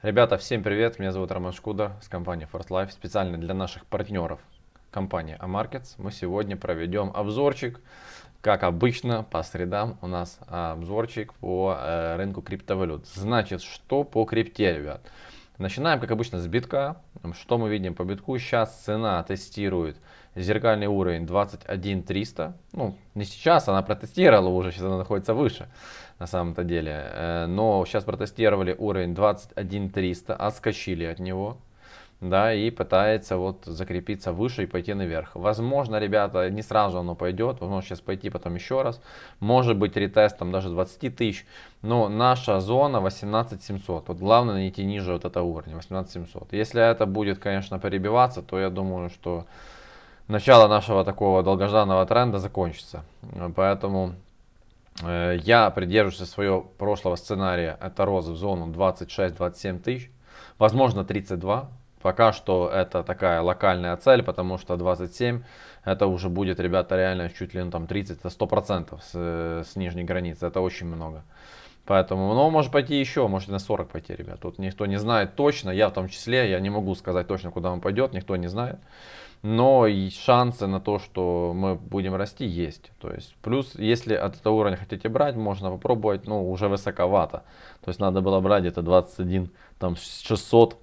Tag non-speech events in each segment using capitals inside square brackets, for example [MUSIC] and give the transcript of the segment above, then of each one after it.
Ребята, всем привет! Меня зовут Роман Шкуда с компании First Life. Специально для наших партнеров компании Amarkets мы сегодня проведем обзорчик. Как обычно, по средам у нас обзорчик по э, рынку криптовалют. Значит, что по крипте, ребят? Начинаем, как обычно, с битка. Что мы видим по битку? Сейчас цена тестирует зеркальный уровень 21 300. Ну, не сейчас, она протестировала уже, сейчас она находится выше на самом-то деле. Э, но сейчас протестировали уровень 21 300, отскочили от него. Да, и пытается вот закрепиться выше и пойти наверх. Возможно, ребята, не сразу оно пойдет, возможно сейчас пойти потом еще раз. Может быть ретестом даже 20 тысяч. Но наша зона 18 700. Вот главное найти ниже вот этого уровня, 18 700. Если это будет, конечно, перебиваться, то я думаю, что начало нашего такого долгожданного тренда закончится. Поэтому э, я придерживаюсь своего прошлого сценария. Это розы в зону 26-27 тысяч. Возможно 32. Пока что это такая локальная цель, потому что 27 это уже будет, ребята, реально чуть ли ну, там 30-100% с, с нижней границы. Это очень много. Поэтому, ну, может пойти еще, может на 40 пойти, ребят. Тут никто не знает точно, я в том числе, я не могу сказать точно, куда он пойдет, никто не знает но и шансы на то, что мы будем расти, есть. То есть, плюс, если от этого уровня хотите брать, можно попробовать, но уже высоковато. То есть, надо было брать это 21 там, 600,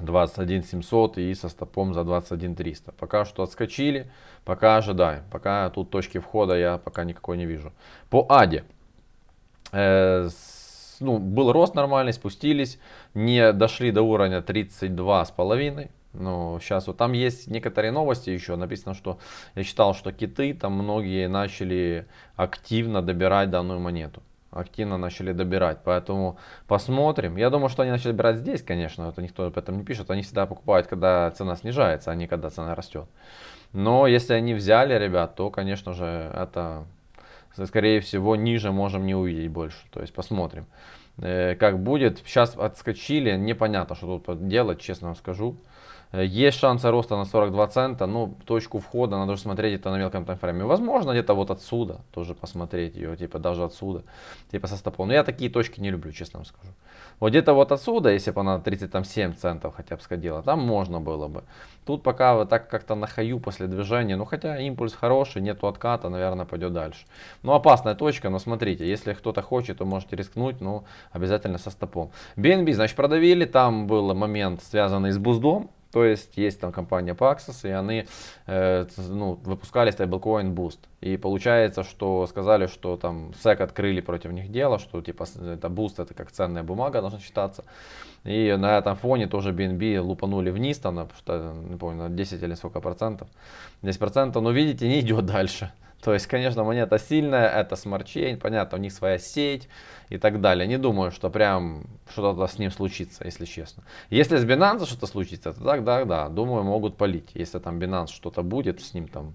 21 700 и со стопом за 21 300. Пока что отскочили, пока ожидаем. Пока тут точки входа я пока никакой не вижу. По АДе. Э, ну, был рост нормальный, спустились, не дошли до уровня 32 с половиной. Ну, сейчас вот там есть некоторые новости еще. Написано, что я читал, что киты там многие начали активно добирать данную монету. Активно начали добирать. Поэтому посмотрим. Я думаю, что они начали добирать здесь, конечно. Это никто об этом не пишет. Они всегда покупают, когда цена снижается, а не когда цена растет. Но если они взяли, ребят, то, конечно же, это, скорее всего, ниже можем не увидеть больше. То есть посмотрим, э, как будет. Сейчас отскочили. Непонятно, что тут делать, честно вам скажу. Э, есть шансы роста на 42 цента, но точку входа надо же смотреть это на мелком таймфрейме. Возможно, где-то вот отсюда тоже посмотреть ее, типа даже отсюда, типа со стопом. Но я такие точки не люблю, честно вам скажу. Вот где-то вот отсюда, если бы она 37 центов хотя бы сходила, там можно было бы. Тут пока вот так как-то на хаю после движения, ну хотя импульс хороший, нету отката, наверное, пойдет дальше. Ну опасная точка, но смотрите, если кто-то хочет, то можете рискнуть, но обязательно со стопом. BNB, значит, продавили, там был момент связанный с буздом, то есть есть там компания Paxos, и они э, ну, выпускали stablecoin Boost. И получается, что сказали, что там SEC открыли против них дело, что типа это Boost это как ценная бумага должна считаться. И на этом фоне тоже BNB лупанули вниз, там, на, не помню, на 10 или сколько процентов. 10 процентов, но видите, не идет дальше. То есть, конечно, монета сильная, это Smart Chain, понятно, у них своя сеть и так далее. Не думаю, что прям что-то с ним случится, если честно. Если с Binance что-то случится, то да, да, думаю, могут полить. Если там Binance что-то будет с ним там,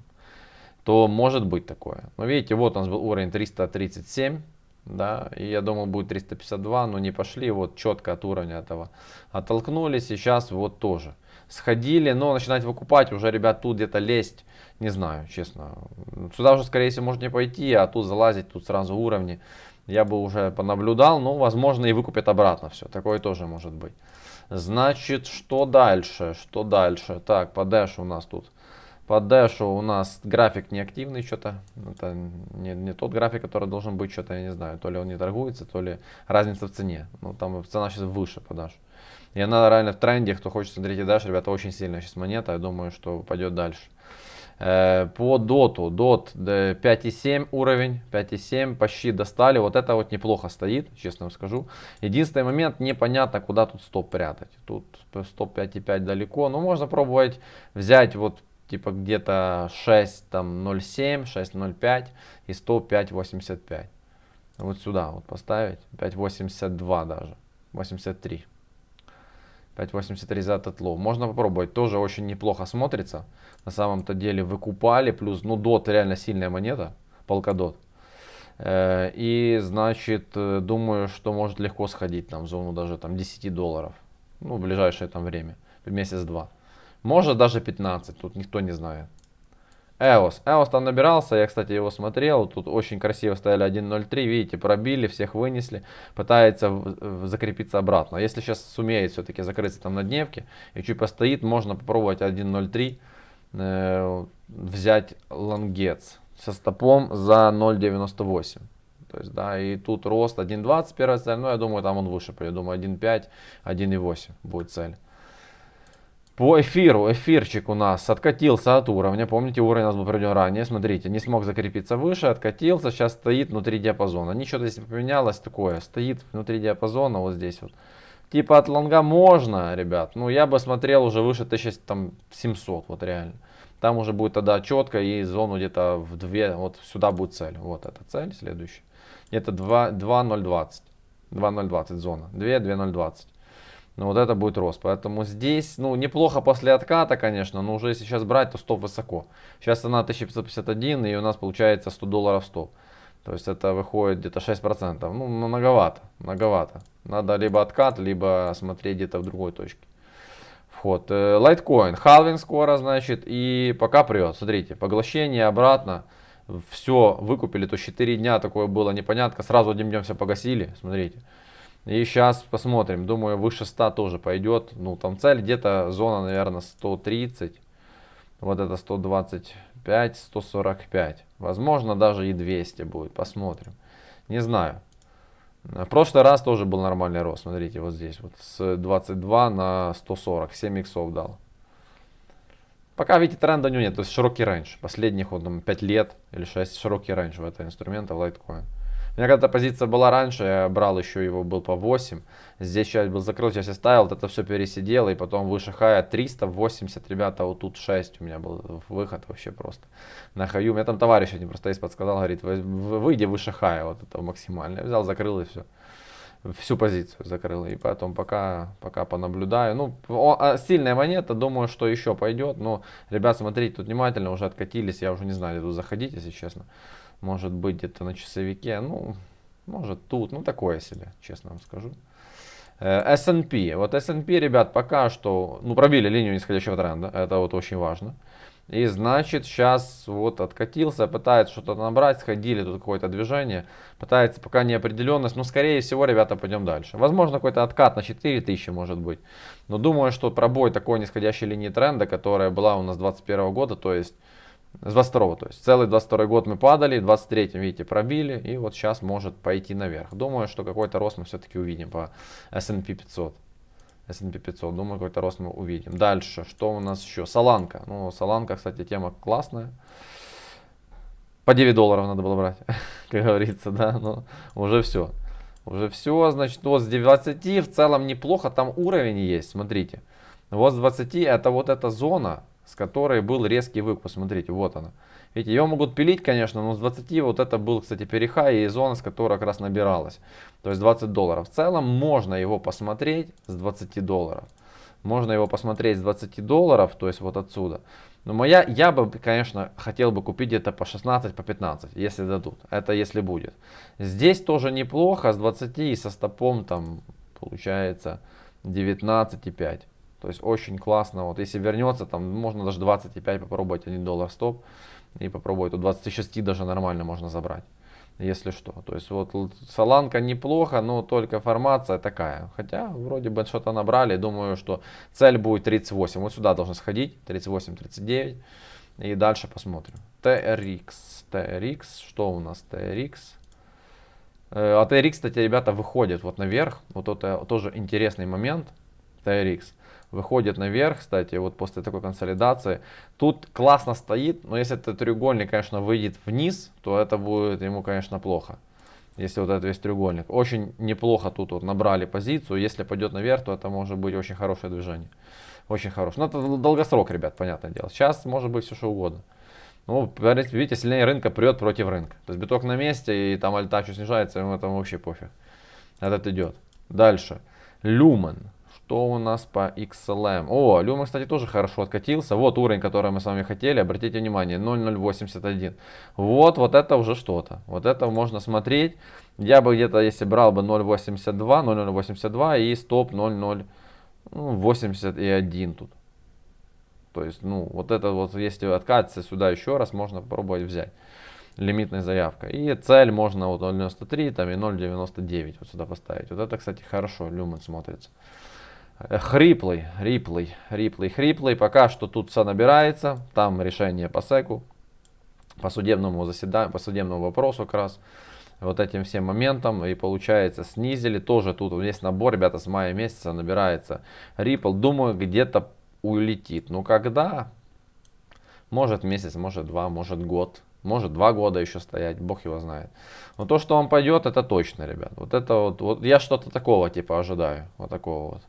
то может быть такое. Но видите, вот у нас был уровень 337, да, и я думал будет 352, но не пошли, вот четко от уровня этого оттолкнулись, и сейчас вот тоже сходили, но начинать выкупать уже, ребят, тут где-то лезть, не знаю, честно. Сюда уже, скорее всего, можно не пойти, а тут залазить, тут сразу уровни. Я бы уже понаблюдал, но, возможно, и выкупят обратно все. Такое тоже может быть. Значит, что дальше? Что дальше? Так, по дэшу у нас тут. По дэшу у нас график неактивный что-то. Это не, не тот график, который должен быть что-то, я не знаю. То ли он не торгуется, то ли разница в цене. Ну, там цена сейчас выше по дэшу. И она реально в тренде, кто хочет смотреть и дальше, ребята, очень сильная сейчас монета, я думаю, что пойдет дальше. Э, по доту, дот 5.7 уровень, 5.7 почти достали, вот это вот неплохо стоит, честно вам скажу. Единственный момент, непонятно куда тут стоп прятать, тут стоп 5.5 далеко, но можно пробовать взять вот типа где-то 6 там 0.7, 6.05 и стоп 5.85. Вот сюда вот поставить, 5.82 даже, 83. 5.83 за этот low. Можно попробовать, тоже очень неплохо смотрится. На самом-то деле выкупали, плюс, ну, DOT реально сильная монета, Polkadot. Э, и, значит, э, думаю, что может легко сходить там в зону даже там 10 долларов. Ну, в ближайшее там время, месяц-два. Может даже 15, тут никто не знает. EOS. EOS там набирался, я, кстати, его смотрел. Тут очень красиво стояли 1.03. Видите, пробили, всех вынесли. Пытается закрепиться обратно. Если сейчас сумеет все-таки закрыться там на дневке и чуть постоит, можно попробовать 1.03 э, взять лонгец со стопом за 0.98. То есть, да, и тут рост 1.20 первая цель, но я думаю, там он выше, я думаю 1.5, 1.8 будет цель. По эфиру, эфирчик у нас откатился от уровня. Помните, уровень у нас был проведен ранее. Смотрите, не смог закрепиться выше, откатился. Сейчас стоит внутри диапазона. Ничего здесь не поменялось такое. Стоит внутри диапазона вот здесь вот. Типа от лонга можно, ребят. Ну, я бы смотрел уже выше 1700, вот реально. Там уже будет тогда четко и зону где-то в 2, вот сюда будет цель. Вот эта цель следующая. Где-то 2.020. 2.020 зона. 2, 2.020. Ну вот это будет рост. Поэтому здесь, ну неплохо после отката, конечно, но уже если сейчас брать, то стоп высоко. Сейчас цена 1551 и у нас получается 100 долларов стоп. То есть это выходит где-то 6%. Ну многовато, многовато. Надо либо откат, либо смотреть где-то в другой точке. Вход. Лайткоин. Халвинг скоро, значит, и пока прет. Смотрите, поглощение обратно. Все выкупили, то 4 дня такое было непонятно. Сразу одним днем все погасили. Смотрите. И сейчас посмотрим. Думаю, выше 100 тоже пойдет. Ну, там цель где-то зона, наверное, 130. Вот это 125, 145. Возможно, даже и 200 будет. Посмотрим. Не знаю. В прошлый раз тоже был нормальный рост. Смотрите, вот здесь. Вот с 22 на 140. 7 иксов дал. Пока, видите, тренда у него нет. То есть широкий range. Последних вот, там, 5 лет или 6 широкий range в этого инструмента в Litecoin. У меня когда-то позиция была раньше, я брал еще его, был по 8. Здесь часть был закрыл, часть оставил, вот это все пересидел, и потом выше хая 380, ребята, вот тут 6 у меня был выход вообще просто на хаю. У меня там товарищ один просто есть подсказал, говорит, выйди выше хая, вот это максимально. Я взял, закрыл и все. Всю позицию закрыл. И потом пока, пока понаблюдаю. Ну, а сильная монета, думаю, что еще пойдет. Но, ребят, смотрите, тут внимательно уже откатились. Я уже не знаю, тут заходить, если честно может быть где-то на часовике, ну, может тут, ну такое себе, честно вам скажу. Э, S&P, вот S&P, ребят, пока что, ну, пробили линию нисходящего тренда, это вот очень важно. И значит, сейчас вот откатился, пытается что-то набрать, сходили, тут какое-то движение, пытается пока неопределенность, но скорее всего, ребята, пойдем дальше. Возможно, какой-то откат на 4000 может быть. Но думаю, что пробой такой нисходящей линии тренда, которая была у нас 2021 года, то есть с 22 то есть целый 22 год мы падали, в 23 видите, пробили, и вот сейчас может пойти наверх. Думаю, что какой-то рост мы все-таки увидим по S&P 500. S&P 500, думаю, какой-то рост мы увидим. Дальше, что у нас еще? Соланка. Ну, Соланка, кстати, тема классная. По 9 долларов надо было брать, [LAUGHS] как говорится, да, но уже все. Уже все, значит, вот с 20 в целом неплохо, там уровень есть, смотрите. Вот с 20 это вот эта зона, с которой был резкий выкуп. Смотрите, вот она. Видите, ее могут пилить, конечно, но с 20 вот это был, кстати, перехай и зона, с которой как раз набиралась. То есть 20 долларов. В целом можно его посмотреть с 20 долларов. Можно его посмотреть с 20 долларов, то есть вот отсюда. Но моя, я бы, конечно, хотел бы купить где-то по 16, по 15, если дадут. Это если будет. Здесь тоже неплохо, с 20 и со стопом там получается 19,5. То есть очень классно. Вот если вернется, там можно даже 25 попробовать 1 доллар стоп. И попробовать. Тут 26 даже нормально можно забрать. Если что. То есть вот Соланка неплохо, но только формация такая. Хотя вроде бы что-то набрали. Думаю, что цель будет 38. Вот сюда должен сходить. 38-39. И дальше посмотрим. TRX. TRX. Что у нас TRX? А TRX, кстати, ребята, выходит вот наверх. Вот это тоже интересный момент. TRX выходит наверх, кстати, вот после такой консолидации. Тут классно стоит, но если этот треугольник, конечно, выйдет вниз, то это будет ему, конечно, плохо. Если вот этот весь треугольник. Очень неплохо тут вот набрали позицию. Если пойдет наверх, то это может быть очень хорошее движение. Очень хорошее. Но это долгосрок, ребят, понятное дело. Сейчас может быть все что угодно. Ну, видите, сильнее рынка прет против рынка. То есть биток на месте, и там альта чуть снижается, ему это вообще пофиг. Этот идет. Дальше. Люмен. Что у нас по XLM? О, Люма, кстати, тоже хорошо откатился. Вот уровень, который мы с вами хотели. Обратите внимание, 0.081. Вот, вот это уже что-то. Вот это можно смотреть. Я бы где-то, если брал бы 0.82, 0.082 и стоп 0.081 тут. То есть, ну, вот это вот, если откатиться сюда еще раз, можно попробовать взять лимитной заявкой. И цель можно вот 0.93 там и 0.99 вот сюда поставить. Вот это, кстати, хорошо, люмен смотрится. Э, хриплый, риплый, риплый, хриплый. Пока что тут все набирается. Там решение по секу, по судебному заседанию, по судебному вопросу как раз. Вот этим всем моментом. И получается снизили. Тоже тут есть набор, ребята, с мая месяца набирается Ripple. Думаю, где-то улетит. Ну когда? Может месяц, может два, может год. Может два года еще стоять, бог его знает. Но то, что он пойдет, это точно, ребят. Вот это вот, вот я что-то такого типа ожидаю. Вот такого вот.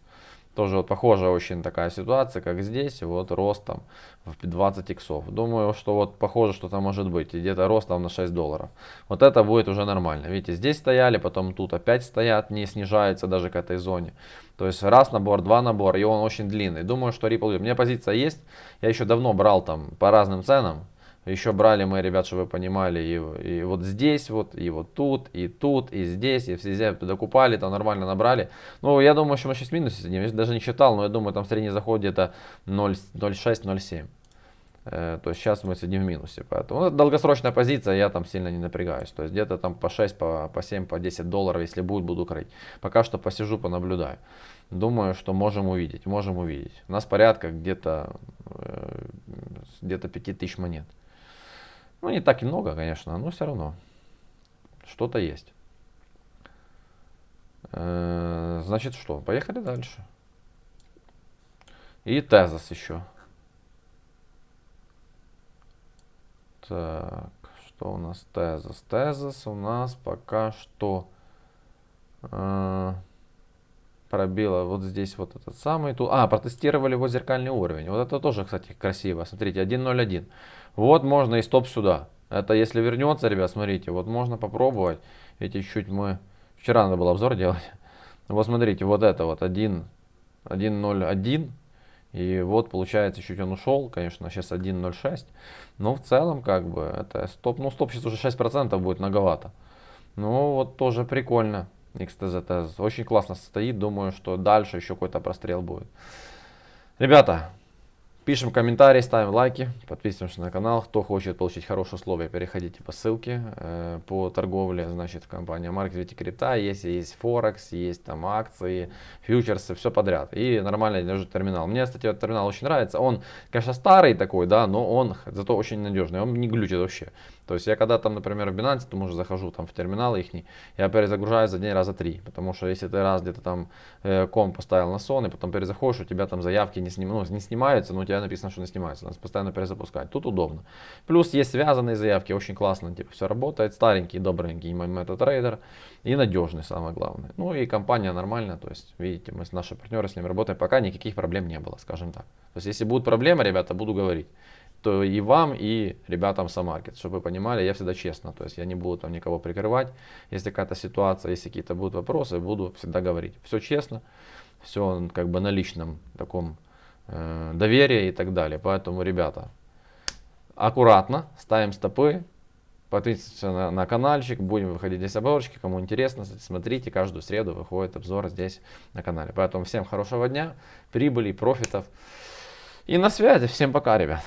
Тоже вот похожая очень такая ситуация, как здесь, вот рост там в 20 иксов. Думаю, что вот похоже, что там может быть, где-то рост там на 6 долларов. Вот это будет уже нормально. Видите, здесь стояли, потом тут опять стоят, не снижается даже к этой зоне. То есть раз набор, два набора, и он очень длинный. Думаю, что Ripple, у меня позиция есть, я еще давно брал там по разным ценам, еще брали мы, ребят, чтобы вы понимали, и, и вот здесь вот, и вот тут, и тут, и здесь, и все докупали, там нормально набрали. Ну, я думаю, что мы сейчас в минусе сидим, я даже не считал, но я думаю, там средний заход где-то 0,6-0,7. Э, то есть сейчас мы сидим в минусе. Поэтому ну, долгосрочная позиция, я там сильно не напрягаюсь. То есть где-то там по 6, по, по 7, по 10 долларов, если будет, буду крыть. Пока что посижу, понаблюдаю. Думаю, что можем увидеть, можем увидеть. У нас порядка где-то э, где-то 5000 монет. Ну, не так и много, конечно, но все равно. Что-то есть. Э, значит, что? Поехали дальше. И тезис еще. Так, что у нас тезис? Тезис у нас пока что э, пробила вот здесь вот этот самый. Тут, а, протестировали его зеркальный уровень. Вот это тоже, кстати, красиво. Смотрите, 1.01. Вот можно и стоп сюда. Это если вернется, ребят, смотрите, вот можно попробовать. Эти чуть мы... Вчера надо было обзор делать. [LAUGHS] Вот смотрите, вот это вот 1.01. И вот получается, чуть он ушел, конечно, сейчас 1.06. Но в целом, как бы, это стоп. Ну, стоп сейчас уже 6% будет многовато. Ну, вот тоже прикольно. XTZ очень классно стоит. Думаю, что дальше еще какой-то прострел будет. Ребята, Пишем комментарии, ставим лайки, подписываемся на канал. Кто хочет получить хорошие условия, переходите по ссылке э, по торговле. Значит, компания Market Viti Крипта. Есть, есть Форекс, есть там акции, фьючерсы, все подряд. И нормальный даже терминал. Мне, кстати, этот терминал очень нравится. Он, конечно, старый такой, да, но он зато очень надежный. Он не глючит вообще. То есть я когда там, например, в Binance, то уже захожу там в терминал их, я перезагружаю за день раза три. Потому что если ты раз где-то там э, ком поставил на сон, и потом перезаходишь, у тебя там заявки не, сним, ну, не снимаются, но у тебя написано, что не снимаются. Надо постоянно перезапускать. Тут удобно. Плюс есть связанные заявки, очень классно, типа все работает. Старенький, добренький MetaTrader и надежный, самое главное. Ну и компания нормальная, то есть, видите, мы с нашими партнерами с ними работаем, пока никаких проблем не было, скажем так. То есть, если будут проблемы, ребята, буду говорить то и вам, и ребятам Самаркет, чтобы вы понимали, я всегда честно, то есть я не буду там никого прикрывать, если какая-то ситуация, если какие-то будут вопросы, буду всегда говорить. Все честно, все как бы на личном таком э, доверии и так далее. Поэтому, ребята, аккуратно ставим стопы, подписывайтесь на, на каналчик, будем выходить здесь обзорчики, кому интересно, смотрите, каждую среду выходит обзор здесь на канале. Поэтому всем хорошего дня, прибыли, профитов и на связи. Всем пока, ребят.